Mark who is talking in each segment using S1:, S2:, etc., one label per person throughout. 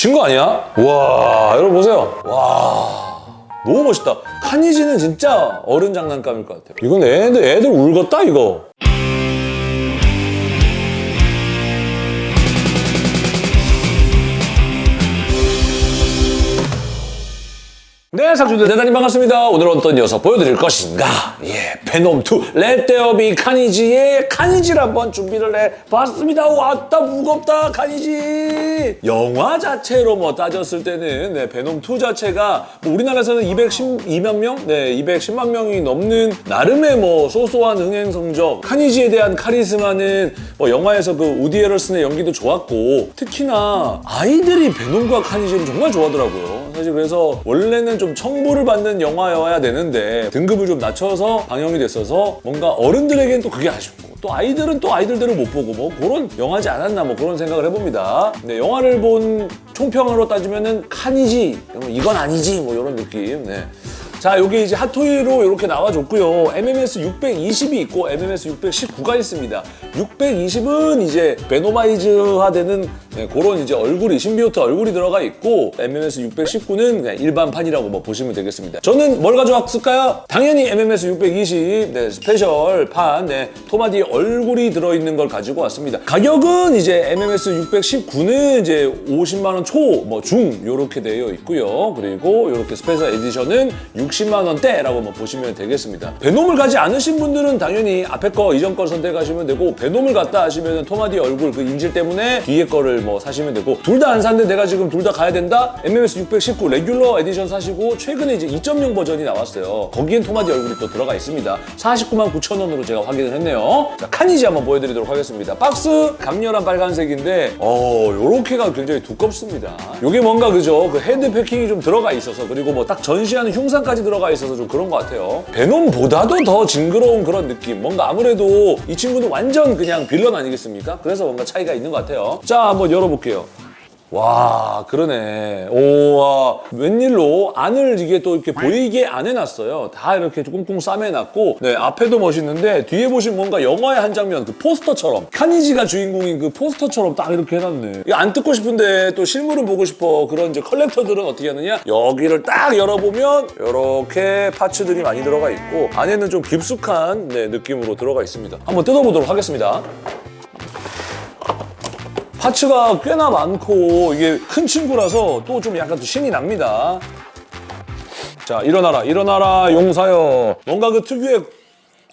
S1: 미친 거 아니야? 와 여러분 보세요. 와 너무 멋있다. 카니지는 진짜 어른 장난감일 것 같아요. 이건 애들 애들 울겠다 이거. 네, 상주들 대단히 반갑습니다. 오늘은 어떤 녀석 보여드릴 것인가? 예, 베놈2 레떼어비 카니지의 카니지를 한번 준비를 해봤습니다. 왔다, 무겁다, 카니지! 영화 자체로 뭐 따졌을 때는 네, 베놈2 자체가 뭐 우리나라에서는 212만 명? 네, 210만 명이 넘는 나름의 뭐 소소한 흥행 성적 카니지에 대한 카리스마는 뭐 영화에서 그 우디 에럴슨의 연기도 좋았고 특히나 아이들이 베놈과 카니지를 정말 좋아하더라고요. 사실 그래서 원래는 좀 청부를 받는 영화여야 되는데 등급을 좀 낮춰서 방영이 됐어서 뭔가 어른들에겐 또 그게 아쉽고 또 아이들은 또 아이들대로 못 보고 뭐 그런 영화지 않았나 뭐 그런 생각을 해봅니다. 근데 영화를 본 총평으로 따지면은 칸이지 이건 아니지 뭐 이런 느낌. 네. 자, 여기 이제 핫토이로 이렇게 나와줬고요. MMS 620이 있고 MMS 619가 있습니다. 620은 이제 Venomized화되는 네, 그런 이제 얼굴이 symbiote 얼굴이 들어가 있고 MMS 619는 그냥 일반판이라고 뭐 보시면 되겠습니다. 저는 뭘 가져왔을까요? 당연히 MMS 620 네, special판 네, 톰 하디 얼굴이 들어있는 걸 가지고 왔습니다. 가격은 이제 MMS 619는 이제 50만 원 초, 뭐 중 이렇게 되어 있고요. 그리고 이렇게 special edition은 60만 원대라고 뭐 보시면 되겠습니다. 베놈을 가지 않으신 분들은 당연히 앞에 거 이전 거 선택하시면 되고 베놈을 갖다 하시면 톰 하디 얼굴 그 인질 때문에 뒤에 거를 뭐 사시면 되고 둘 다 안 샀는데 내가 지금 둘 다 가야 된다? MMS 619 regular edition 사시고 최근에 이제 2.0 버전이 나왔어요. 거기엔 톰 하디 얼굴이 또 들어가 있습니다. 49만 9천 원으로 제가 확인을 했네요. 자, 카니지 한번 보여드리도록 하겠습니다. 박스 강렬한 빨간색인데 어 요렇게가 굉장히 두껍습니다. 요게 뭔가 그죠? 그 헤드 패킹이 좀 들어가 있어서 그리고 뭐 딱 전시하는 흉상까지 들어가 있어서 좀 그런 것 같아요. 베놈보다도 더 징그러운 그런 느낌. 뭔가 아무래도 이 친구는 완전 그냥 빌런 아니겠습니까? 그래서 뭔가 차이가 있는 것 같아요. 자, 한번 열어볼게요. 와 그러네. 오와. 웬일로 안을 이게 또 이렇게 보이게 안 해놨어요. 다 이렇게 꽁꽁 싸매놨고 네 앞에도 멋있는데 뒤에 보시면 뭔가 영화의 한 장면 그 포스터처럼. 카니지가 주인공인 그 포스터처럼 딱 이렇게 해놨네. 이거 안 뜯고 싶은데 또 실물은 보고 싶어. 그런 이제 컬렉터들은 어떻게 하느냐? 여기를 딱 열어보면 이렇게 파츠들이 많이 들어가 있고 안에는 좀 깊숙한 네, 느낌으로 들어가 있습니다. 한번 뜯어보도록 하겠습니다 파츠가 꽤나 많고 이게 큰 친구라서 또 좀 약간 또 신이 납니다. 자 일어나라 일어나라 용사여 뭔가 그 특유의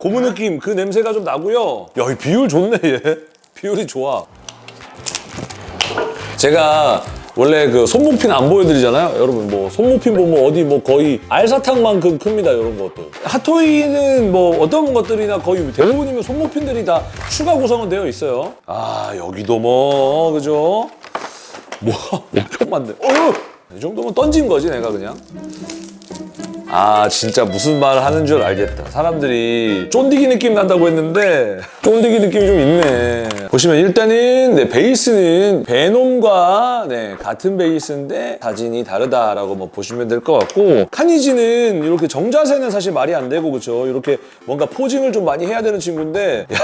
S1: 고무 느낌 그 냄새가 좀 나고요. 야 이 비율 좋네 얘 비율이 좋아. 제가 원래 그 손목핀 안 보여드리잖아요. 여러분 뭐 손목핀 보면 어디 뭐 거의 알사탕만큼 큽니다. 이런 것도. 핫토이는 뭐 어떤 것들이나 거의 대부분이면 손목핀들이 다 추가 구성은 되어 있어요. 아 여기도 뭐 그죠? 뭐 엄청 많네. 어휴! 이 정도면 던진 거지 내가 그냥. 아 진짜 무슨 말 하는 줄 알겠다. 사람들이 쫀디기 느낌 난다고 했는데 쫀디기 느낌이 좀 있네. 보시면 일단은 네, 베이스는 베놈과 네, 같은 베이스인데 사진이 다르다라고 뭐 보시면 될 것 같고 카니지는 이렇게 정자세는 사실 말이 안 되고 그렇죠 이렇게 뭔가 포징을 좀 많이 해야 되는 친구인데 야,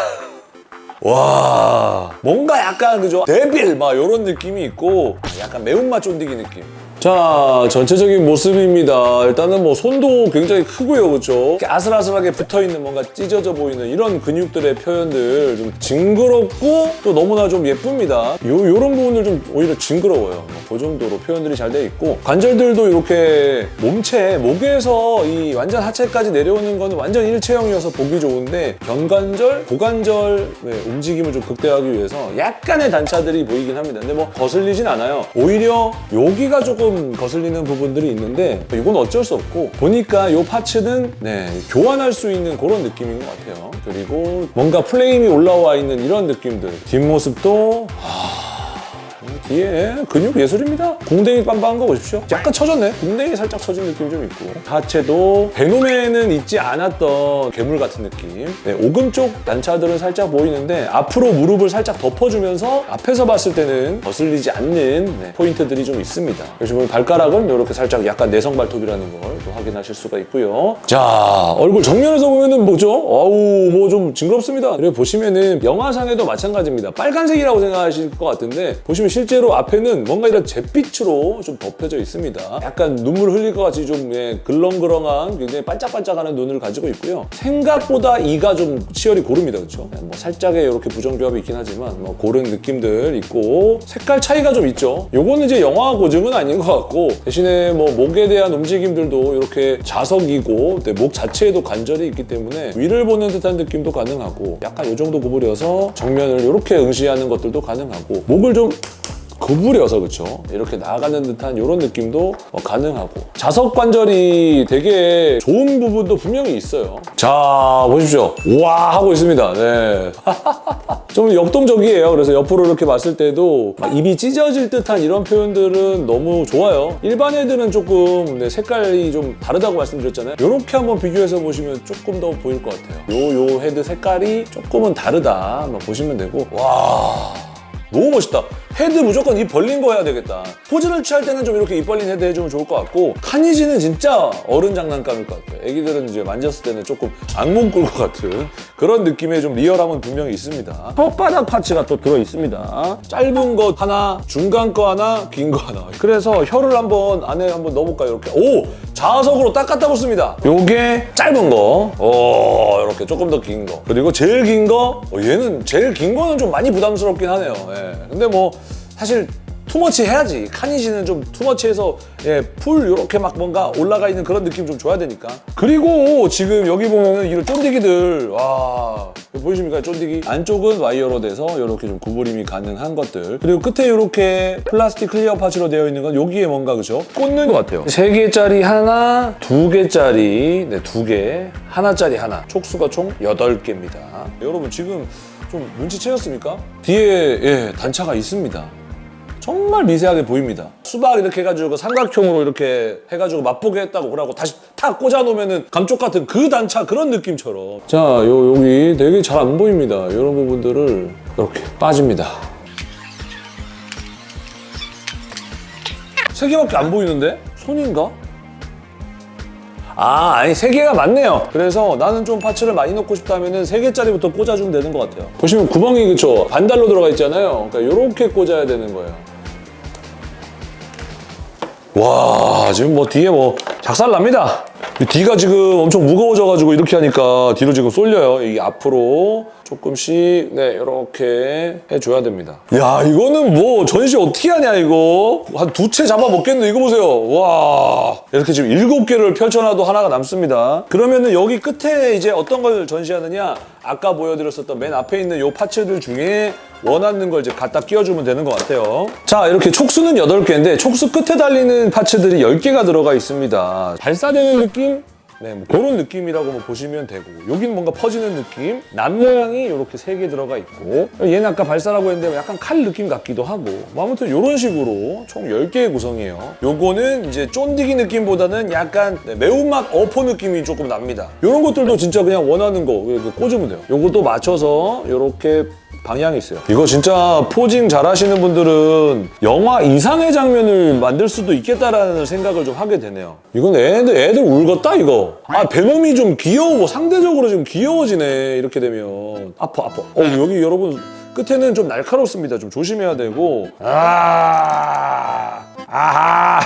S1: 와 뭔가 약간 그죠? 데빌 막 이런 느낌이 있고 약간 매운맛 쫀디기 느낌 자 전체적인 모습입니다. 일단은 뭐 손도 굉장히 크고요 그렇죠 아슬아슬하게 붙어있는 뭔가 찢어져 보이는 이런 근육들의 표현들 좀 징그럽고 또 너무나 좀 예쁩니다. 요, 요런 부분들 좀 오히려 징그러워요. 뭐그 정도로 표현들이 잘 돼 있고. 관절들도 이렇게 몸체 목에서 이 완전 하체까지 내려오는 거는 완전 일체형이어서 보기 좋은데 견관절, 고관절 네, 움직임을 좀 극대화하기 위해서 약간의 단차들이 보이긴 합니다. 근데 뭐 거슬리진 않아요. 오히려 여기가 조금 거슬리는 부분들이 있는데 이건 어쩔 수 없고 보니까 이 파츠는 네, 교환할 수 있는 그런 느낌인 것 같아요. 그리고 뭔가 플레임이 올라와 있는 이런 느낌들. 뒷모습도 뒤에 근육 예술입니다. 궁뎅이 빵빵한 거 보십시오. 약간 처졌네. 궁뎅이 살짝 처진 느낌이 좀 있고 하체도 베놈에는 있지 않았던 괴물 같은 느낌. 네, 오금 쪽 단차들은 살짝 보이는데 앞으로 무릎을 살짝 덮어주면서 앞에서 봤을 때는 거슬리지 않는 네, 포인트들이 좀 있습니다. 그래서 보면 발가락은 이렇게 살짝 약간 내성 발톱이라는 걸 또 확인하실 수가 있고요. 자 얼굴 정면에서 보면은 뭐죠? 어우 뭐 좀 징그럽습니다. 그리고 보시면은 영화상에도 마찬가지입니다. 빨간색이라고 생각하실 것 같은데 보시면 실제로 앞에는 뭔가 이런 잿빛으로 좀 덮여져 있습니다. 약간 눈물 흘릴 것 같이 좀 예, 글렁글렁한 굉장히 반짝반짝하는 눈을 가지고 있고요. 생각보다 이가 좀 치열이 고릅니다. 그렇죠? 뭐 살짝의 이렇게 부정조합이 있긴 하지만 뭐 고른 느낌들 있고 색깔 차이가 좀 있죠. 요거는 이제 영화 고증은 아닌 것 같고 대신에 뭐 목에 대한 움직임들도 이렇게 자석이고 네, 목 자체에도 관절이 있기 때문에 위를 보는 듯한 느낌도 가능하고 약간 이 정도 구부려서 정면을 이렇게 응시하는 것들도 가능하고 목을 좀 구부려서 그렇죠 이렇게 나가는 듯한 이런 느낌도 어, 가능하고. 자석 관절이 되게 좋은 부분도 분명히 있어요. 자 보십시오. 와 하고 있습니다. 네. 좀 역동적이에요. 그래서 옆으로 이렇게 봤을 때도 막 입이 찢어질 듯한 이런 표현들은 너무 좋아요. 일반 애들은 조금 네, 색깔이 좀 다르다고 말씀드렸잖아요. 이렇게 한번 비교해서 보시면 조금 더 보일 것 같아요. 요 요 헤드 색깔이 조금은 다르다. 한번 보시면 되고. 와 너무 멋있다. 헤드 무조건 입 벌린 거 해야 되겠다. 포즈를 취할 때는 좀 이렇게 입 벌린 헤드 해주면 좋을 것 같고 카니지는 진짜 어른 장난감일 것 같아요. 애기들은 이제 만졌을 때는 조금 악몽 꿀 것 같은 그런 느낌의 좀 리얼함은 분명히 있습니다. 혓바닥 parts가 또 들어있습니다. 짧은 거 하나, 중간 거 하나, 긴 거 하나. 그래서 혀를 한번 안에 한번 넣어볼까요? 이렇게. 오! 자석으로 딱 갖다 붙습니다. 요게 짧은 거. 오, 이렇게 조금 더 긴 거. 그리고 제일 긴 거. 어, 얘는 제일 긴 거는 좀 많이 부담스럽긴 하네요. 예. 근데 뭐 사실 too much 해야지. 카니지는 좀 too much해서 예, full 이렇게 막 뭔가 올라가 있는 그런 느낌 좀 줘야 되니까. 그리고 지금 여기 보면은 이런 쫀디기들 와 보이십니까 쫀디기? 안쪽은 와이어로 돼서 이렇게 좀 구부림이 가능한 것들. 그리고 끝에 이렇게 플라스틱 clear parts로 되어 있는 건 여기에 뭔가 그죠? 꽂는 것 같아요. 세 개짜리 하나, 두 개짜리, 네, 두 개, 하나짜리 하나. 촉수가 총 여덟 개입니다 여러분 지금 좀 눈치채셨습니까? 뒤에 예, 단차가 있습니다. 정말 미세하게 보입니다. 수박 이렇게 해가지고 삼각형으로 이렇게 해가지고 맛보게 했다고 그러고 다시 탁 꽂아놓으면은 감쪽 같은 그 단차 그런 느낌처럼. 자, 요 여기 되게 잘 안 보입니다. 이런 부분들을 이렇게 빠집니다. 세 개밖에 안 보이는데? 손인가? 아, 아니 세 개가 맞네요. 그래서 나는 좀 파츠를 많이 넣고 싶다면 은 세 개짜리부터 꽂아주면 되는 것 같아요. 보시면 구멍이 그쵸 반달로 들어가 있잖아요. 그러니까 이렇게 꽂아야 되는 거예요. 와, 지금 뭐 뒤에 뭐 작살 납니다. 이 뒤가 지금 엄청 무거워져가지고 이렇게 하니까 뒤로 지금 쏠려요. 이 앞으로 조금씩 네 이렇게 해줘야 됩니다. 야 이거는 뭐 전시 어떻게 하냐 이거 한 두 채 잡아 먹겠네 이거 보세요. 와 이렇게 지금 일곱 개를 펼쳐놔도 하나가 남습니다. 그러면은 여기 끝에 이제 어떤 걸 전시하느냐 아까 보여드렸었던 맨 앞에 있는 요 파츠들 중에 원하는 걸 이제 갖다 끼워주면 되는 것 같아요. 자, 이렇게 촉수는 8개인데 촉수 끝에 달리는 파츠들이 10개가 들어가 있습니다. 발사되는 느낌? 네, 뭐 그런 느낌이라고 뭐 보시면 되고 여기는 뭔가 퍼지는 느낌? 남 모양이 이렇게 세 개 들어가 있고 얘는 아까 발사라고 했는데 약간 칼 느낌 같기도 하고 뭐 아무튼 이런 식으로 총 10개의 구성이에요. 요거는 이제 쫀디기 느낌보다는 약간 네, 매운맛 어포 느낌이 조금 납니다. 이런 것들도 진짜 그냥 원하는 거 이렇게 꽂으면 돼요. 요것도 맞춰서 이렇게 방향이 있어요. 이거 진짜 포징 잘 하시는 분들은 영화 이상의 장면을 만들 수도 있겠다라는 생각을 좀 하게 되네요. 이건 애들, 애들 울겠다, 이거. 아, 베놈이 좀 귀여워. 뭐 상대적으로 좀 귀여워지네. 이렇게 되면. 아파, 아파. 어, 여기 여러분 끝에는 좀 날카롭습니다. 좀 조심해야 되고. 아, 아하.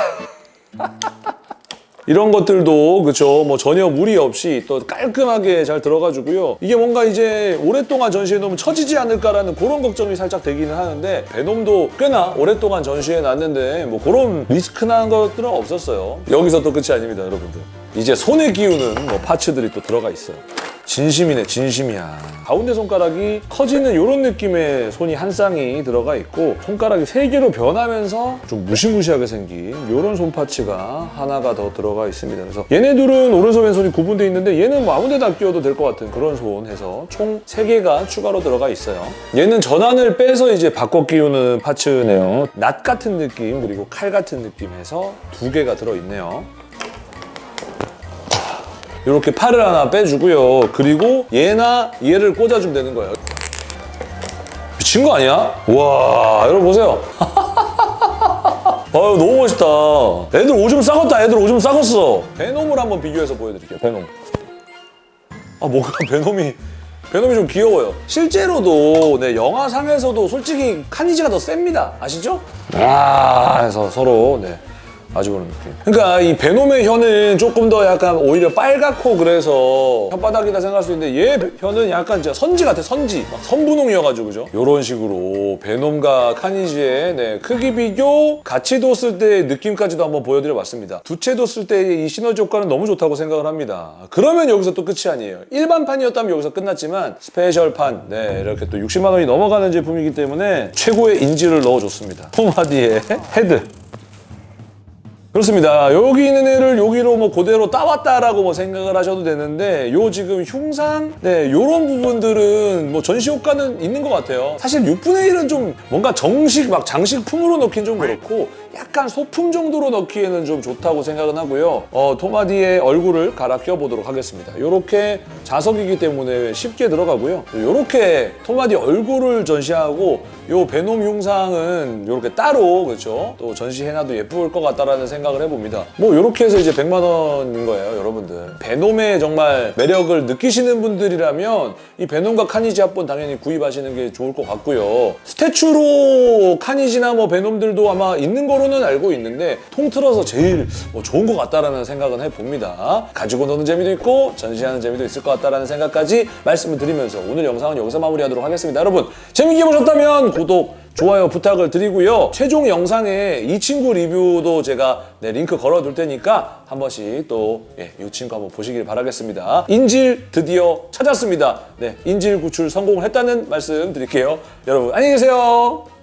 S1: 이런 것들도 그쵸? 뭐 전혀 무리 없이 또 깔끔하게 잘 들어가지고요. 이게 뭔가 이제 오랫동안 전시해 놓으면 처지지 않을까라는 그런 걱정이 살짝 되기는 하는데 베놈도 꽤나 오랫동안 전시해 놨는데 뭐 그런 리스크나 것들은 없었어요. 여기서 또 끝이 아닙니다 여러분들 이제 손에 끼우는 뭐 파츠들이 또 들어가 있어요. 진심이네 진심이야. 가운데 손가락이 커지는 이런 느낌의 손이 한 쌍이 들어가 있고 손가락이 세 개로 변하면서 좀 무시무시하게 생긴 이런 손 파츠가 하나가 더 들어가 있습니다. 그래서 얘네 들은 오른손 왼손이 구분되어 있는데 얘는 뭐 아무 데나 끼워도 될 것 같은 그런 손 해서 총 세개가 추가로 들어가 있어요. 얘는 전환을 빼서 이제 바꿔 끼우는 파츠네요. 낫 같은 느낌 그리고 칼 같은 느낌 해서 두 개가 들어있네요 이렇게 팔을 하나 빼주고요. 그리고 얘나 얘를 꽂아주면 되는 거예요. 미친 거 아니야? 와 여러분 보세요. 아유 너무 멋있다. 애들 오줌 싸갔다. 애들 오줌 싸갔어. 베놈을 한번 비교해서 보여드릴게요. 베놈. 아 뭐가 베놈이 베놈이 좀 귀여워요. 실제로도 네, 영화상에서도 솔직히 카니지가 더 셉니다. 아시죠? 아, 해서 서로 네. 아주 그런 느낌. 그러니까 이 베놈의 혀는 조금 더 약간 오히려 빨갛고 그래서 혓바닥이다 생각할 수 있는데 얘 혀는 약간 진짜 선지 같아 선지 막 선분홍이어가지고 그죠? 이런 식으로 베놈과 카니지의 네, 크기 비교 같이 뒀을 때의 느낌까지도 한번 보여드려봤습니다. 두 체 뒀을 때의 이 시너지 효과는 너무 좋다고 생각을 합니다. 그러면 여기서 또 끝이 아니에요. 일반판이었다면 여기서 끝났지만 스페셜판 네 이렇게 또 60만 원이 넘어가는 제품이기 때문에 최고의 인지를 넣어줬습니다. 톰하디의 헤드 그렇습니다. 여기 있는 애를 여기로 뭐 그대로 따왔다라고 뭐 생각을 하셔도 되는데 요 지금 흉상 네 요런 부분들은 뭐 전시 효과는 있는 것 같아요. 사실 6분의 1은 좀 뭔가 정식 막 장식품으로 넣긴 좀 그렇고 약간 소품 정도로 넣기에는 좀 좋다고 생각은 하고요. 어, 토마디의 얼굴을 갈아 껴보도록 하겠습니다. 요렇게 자석이기 때문에 쉽게 들어가고요. 요렇게 토마디 얼굴을 전시하고 요 베놈 흉상은 요렇게 따로 그렇죠. 또 전시해놔도 예쁠 것 같다라는 생각을 해봅니다. 뭐 요렇게 해서 이제 100만 원인 거예요, 여러분들. 베놈의 정말 매력을 느끼시는 분들이라면 이 베놈과 카니지 합본 당연히 구입하시는 게 좋을 것 같고요. 스태츄로 카니지나 뭐 베놈들도 아마 있는 거로 는 알고 있는데 통틀어서 제일 뭐 좋은 것 같다라는 생각은 해봅니다. 가지고 노는 재미도 있고 전시하는 재미도 있을 것 같다라는 생각까지 말씀을 드리면서 오늘 영상은 여기서 마무리하도록 하겠습니다. 여러분 재밌게 보셨다면 구독, 좋아요 부탁을 드리고요. 최종 영상에 이 친구 리뷰도 제가 네, 링크 걸어둘 테니까 한 번씩 또 예, 이 친구 한번 보시길 바라겠습니다. 인질 드디어 찾았습니다. 네, 인질 구출 성공을 했다는 말씀 드릴게요. 여러분 안녕히 계세요.